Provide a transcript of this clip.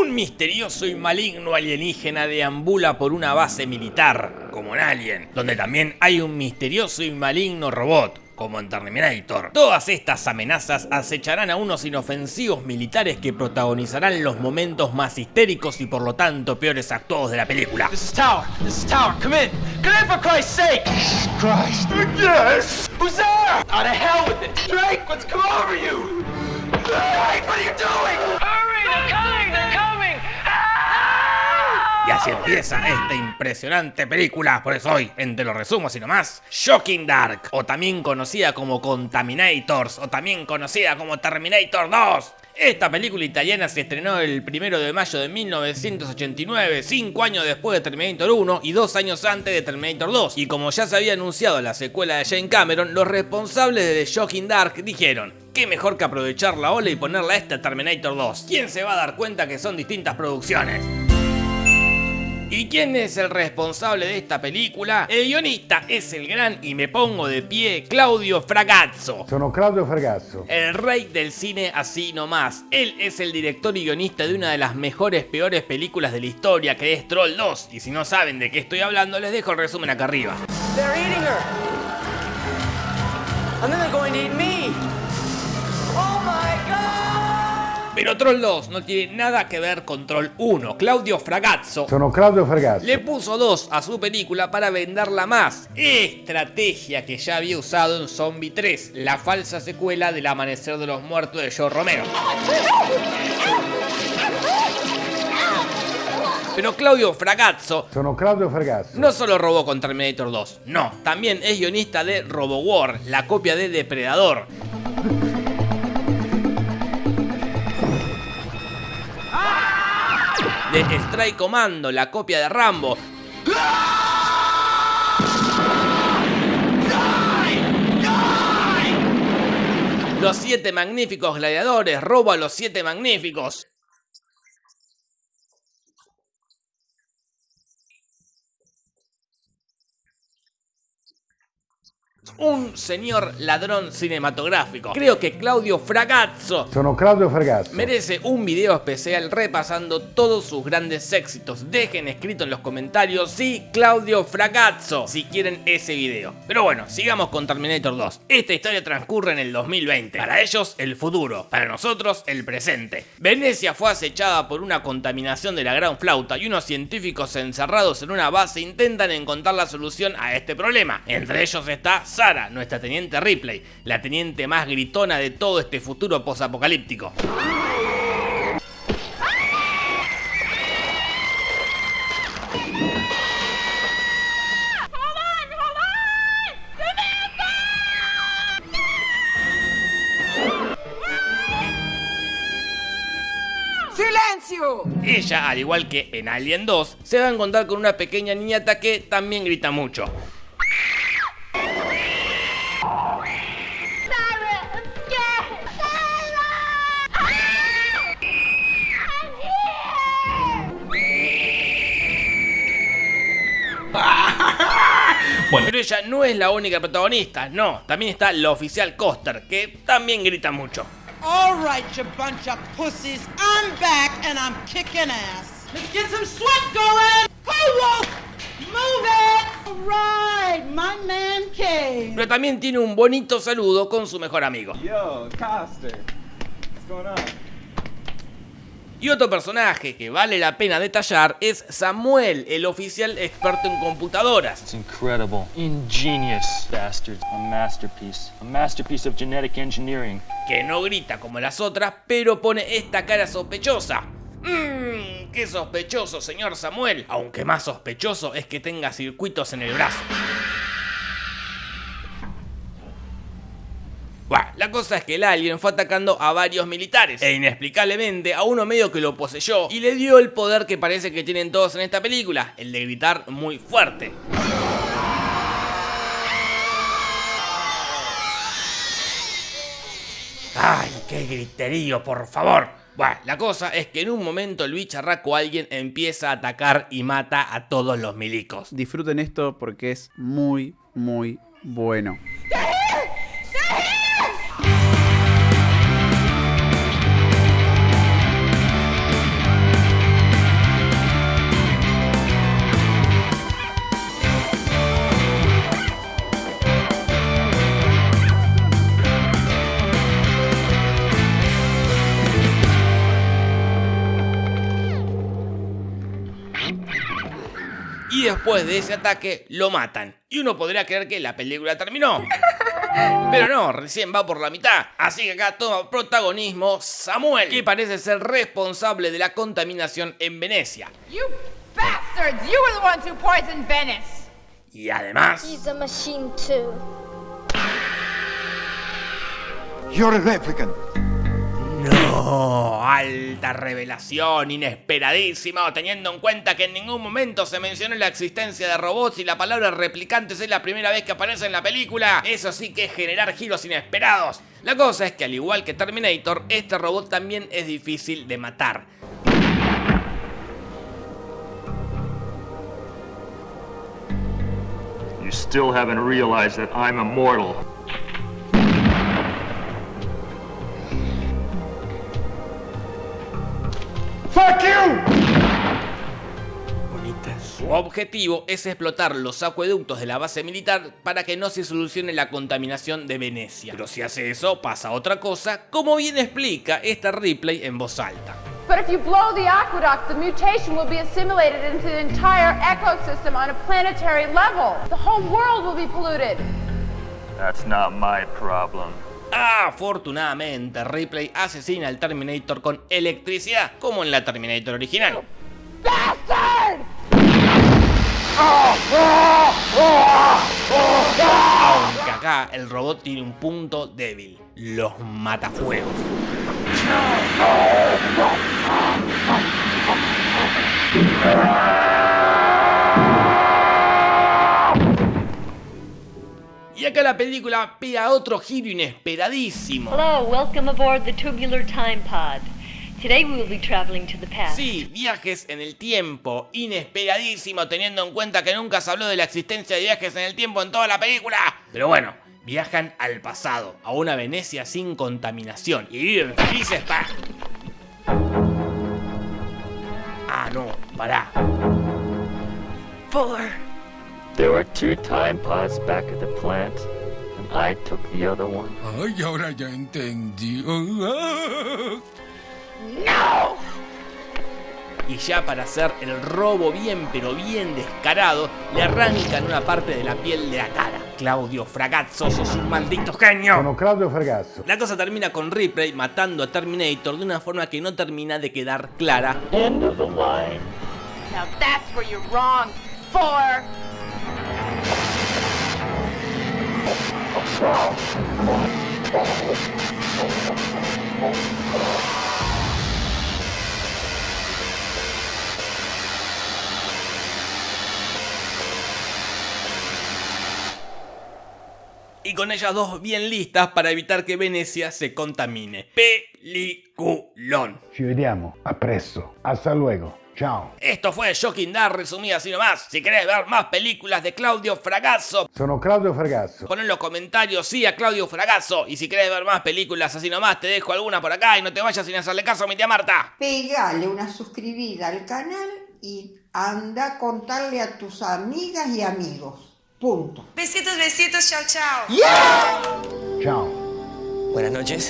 Un misterioso y maligno alienígena deambula por una base militar, como en Alien, donde también hay un misterioso y maligno robot, como en Terminator. Todas estas amenazas acecharán a unos inofensivos militares que protagonizarán los momentos más histéricos y por lo tanto peores actuados de la película. This is Tower. This is Tower. Come in. Come in for Christ's sake. Jesus Christ. Yes. Who's there? Out of hell with it. Drake, what's come over you? Drake, what are you doing? Hurry, they're coming. They're coming. Así empieza esta impresionante película, por eso hoy, entre los resumos y nomás, Shocking Dark, o también conocida como Contaminators, o también conocida como Terminator 2. Esta película italiana se estrenó el 1 de mayo de 1989, 5 años después de Terminator 1 y 2 años antes de Terminator 2. Y como ya se había anunciado la secuela de Jane Cameron, los responsables de The Shocking Dark dijeron, qué mejor que aprovechar la ola y ponerla a esta Terminator 2. ¿Quién se va a dar cuenta que son distintas producciones? ¿Y quién es el responsable de esta película? El guionista es el gran, y me pongo de pie, Claudio Fragazzo. Sono Claudio Fragazzo. El rey del cine así nomás. Él es el director y guionista de una de las mejores, peores películas de la historia, que es Troll 2. Y si no saben de qué estoy hablando, les dejo el resumen acá arriba. They're eating her. And then they're going to eat me. Oh my God. Pero Troll 2 no tiene nada que ver con Troll 1. Claudio Fragazzo Sono Claudio Fragazzo. le puso 2 a su película para venderla más. Estrategia que ya había usado en Zombie 3, la falsa secuela del Amanecer de los Muertos de Joe Romero. Pero Claudio Fragazzo Sono Claudio Fragazzo. no solo robó con Terminator 2, no, también es guionista de RoboWar, la copia de Depredador. De Strike Commando, la copia de Rambo. Los siete magníficos gladiadores, robo a los siete magníficos. Un señor ladrón cinematográfico. Creo que Claudio Fragazzo Sono Claudio Fragazzo. merece un video especial repasando todos sus grandes éxitos. Dejen escrito en los comentarios sí, Claudio Fragazzo, si quieren ese video. Pero bueno, sigamos con Terminator 2. Esta historia transcurre en el 2020. Para ellos, el futuro. Para nosotros, el presente. Venecia fue acechada por una contaminación de la gran flauta y unos científicos encerrados en una base intentan encontrar la solución a este problema. Entre ellos está Sara, nuestra teniente Ripley, la teniente más gritona de todo este futuro posapocalíptico. ¡Silencio! Ella, al igual que en Alien 2, se va a encontrar con una pequeña niñata que también grita mucho. Pero ella no es la única protagonista, no, también está la oficial Coster, que también grita mucho. All right, you bunch of pussies. I'm back and I'm kicking ass. Let's get some sweat going. Hey, Wolf! Move it! All right, my man came. Pero también tiene un bonito saludo con su mejor amigo. Yo, Coster. What's going on? Y otro personaje que vale la pena detallar es Samuel, el oficial experto en computadoras. It's incredible. Ingenious bastards. A masterpiece. A masterpiece of genetic engineering. que no grita como las otras, pero pone esta cara sospechosa. Mmm, qué sospechoso, señor Samuel. Aunque más sospechoso es que tenga circuitos en el brazo. La cosa es que el alien fue atacando a varios militares e inexplicablemente a uno medio que lo poseyó y le dio el poder que parece que tienen todos en esta película, el de gritar muy fuerte. ¡Ay, qué griterío, por favor! Bueno, la cosa es que en un momento el bicharraco alguien empieza a atacar y mata a todos los milicos. Disfruten esto porque es muy, muy bueno. Y después de ese ataque lo matan. Y uno podría creer que la película terminó. Pero no, recién va por la mitad. Así que acá toma protagonismo Samuel, que parece ser responsable de la contaminación en Venecia. You bastards! You were the ones who poisoned Venice! Y además... He's a machine too. You're a replicant. No, alta revelación, inesperadísima, teniendo en cuenta que en ningún momento se mencionó la existencia de robots y la palabra replicantes es la primera vez que aparece en la película. Eso sí que es generar giros inesperados. La cosa es que al igual que Terminator, este robot también es difícil de matar. You still haven't realized that I'm immortal. Fuck you! Su objetivo es explotar los acueductos de la base militar para que no se solucione la contaminación de Venecia. Pero si hace eso, pasa otra cosa, como bien explica esta replay en voz alta. But if you blow the aqueduct, the mutation will be assimilated into the entire ecosystem on a planetary level. The whole world will be polluted. That's not my problem. Afortunadamente, Ripley asesina al Terminator con electricidad, como en la Terminator original. Aunque acá el robot tiene un punto débil, los matafuegos. La película pega otro giro inesperadísimo. Hello, welcome aboard the Tubular Time Pod. Today we will be traveling to the past. Sí, viajes en el tiempo, inesperadísimo teniendo en cuenta que nunca se habló de la existencia de viajes en el tiempo en toda la película. Pero bueno, viajan al pasado, a una Venecia sin contaminación y viven felices para... Ah, no, pará. Fuller. There were two time pods back at the plant, I took the other one. Ay, ahora ya entendí. No! Y ya para hacer el robo bien pero bien descarado, le arrancan una parte de la piel de la cara. Claudio Fragazzo, sos un maldito genio. Sono Claudio Fragazzo. La cosa termina con Ripley matando a Terminator de una forma que no termina de quedar clara. End of the line. Now that's where you're wrong, Fuller. Y con ellas dos bien listas para evitar que Venecia se contamine. Peliculón. Ci vediamo. A presto. Hasta luego. Ciao. Esto fue Shocking Dark resumida así nomás. Si querés ver más películas de Claudio Fragazzo, Sono Claudio Fragazzo. pon en los comentarios sí a Claudio Fragazzo. Y si querés ver más películas así nomás, te dejo alguna por acá y no te vayas sin hacerle caso a mi tía Marta. Pegale una suscribida al canal y anda a contarle a tus amigas y amigos. Punto. Besitos, besitos, chao, chao. Ciao. Buenas noches.